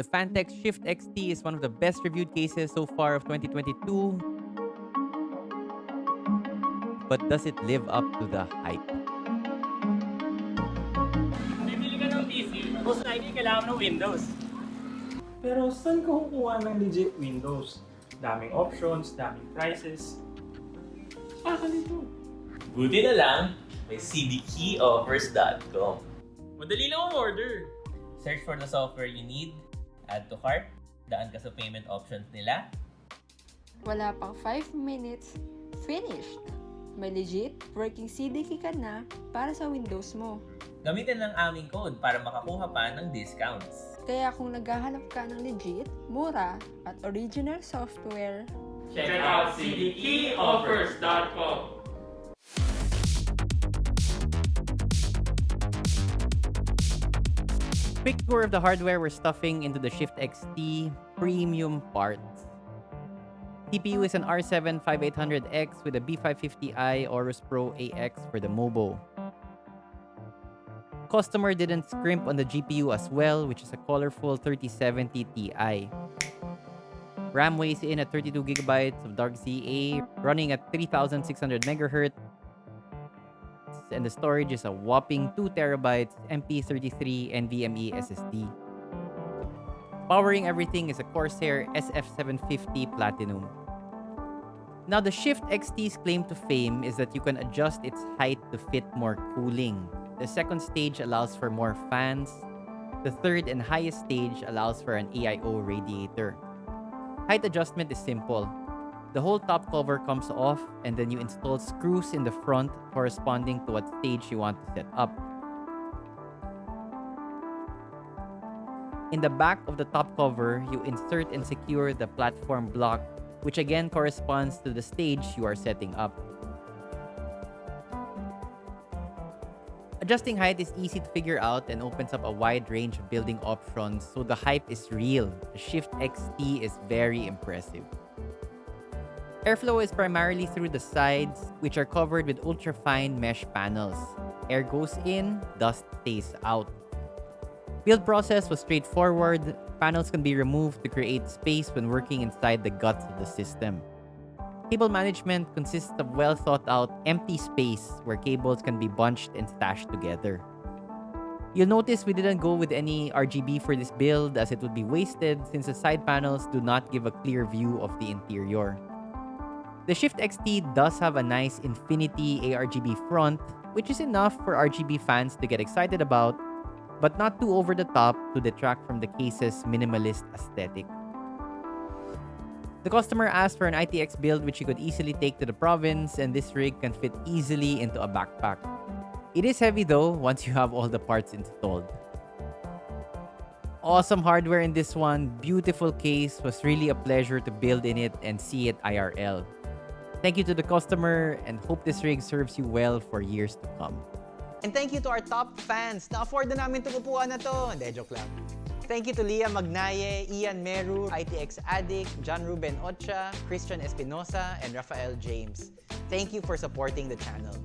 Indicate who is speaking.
Speaker 1: The Phanteks Shift XT is one of the best reviewed cases so far of 2022. But does it live up to the hype?
Speaker 2: Bibili ka ng PC, most likely kailangan ng Windows.
Speaker 3: Pero saan ka kukuha ng legit Windows? Daming options, daming prices. Ah, Bakal ito.
Speaker 4: Buti na lang, may cdkeyoffers.com.
Speaker 2: Madali lang ang order.
Speaker 4: Search for the software you need, add to cart, daan ka sa payment options nila,
Speaker 5: Wala pang 5 minutes, finished! May legit working CDK ka na para sa Windows mo.
Speaker 4: gamitin lang aming code para makakuha pa ng discounts.
Speaker 5: Kaya kung naghahanap ka ng legit, mura, at original software,
Speaker 2: Check out cdkeyoffers.com.
Speaker 1: Quick tour of the hardware we're stuffing into the Shift XT premium parts. CPU is an R7 5800X with a B550i Aorus Pro AX for the Mobo. Customer didn't scrimp on the GPU as well, which is a colorful 3070 Ti. RAM weighs in at 32GB of Dark ZA, running at 3600 MHz, and the storage is a whopping 2 terabytes MP33 NVMe SSD. Powering everything is a Corsair SF750 Platinum. Now, the Shift XT's claim to fame is that you can adjust its height to fit more cooling. The second stage allows for more fans. The third and highest stage allows for an AIO radiator. Height adjustment is simple. The whole top cover comes off and then you install screws in the front corresponding to what stage you want to set up. In the back of the top cover, you insert and secure the platform block, which again corresponds to the stage you are setting up. Adjusting height is easy to figure out and opens up a wide range of building options, so the hype is real. The Shift XT is very impressive. Airflow is primarily through the sides, which are covered with ultra-fine mesh panels. Air goes in, dust stays out. Build process was straightforward. Panels can be removed to create space when working inside the guts of the system. Cable management consists of well thought out empty space where cables can be bunched and stashed together. You'll notice we didn't go with any RGB for this build as it would be wasted since the side panels do not give a clear view of the interior. The Shift XT does have a nice infinity ARGB front, which is enough for RGB fans to get excited about, but not too over the top to detract from the case's minimalist aesthetic. The customer asked for an ITX build which he could easily take to the province, and this rig can fit easily into a backpack. It is heavy though once you have all the parts installed. Awesome hardware in this one, beautiful case, was really a pleasure to build in it and see it IRL. Thank you to the customer and hope this rig serves you well for years to come.
Speaker 6: And thank you to our top fans. Na-afford na namin itong upuan na to. Hindi, joke lang. Thank you to Leah Magnaye, Ian Meru, ITX Addict, John Ruben Ocha, Christian Espinosa, and Rafael James. Thank you for supporting the channel.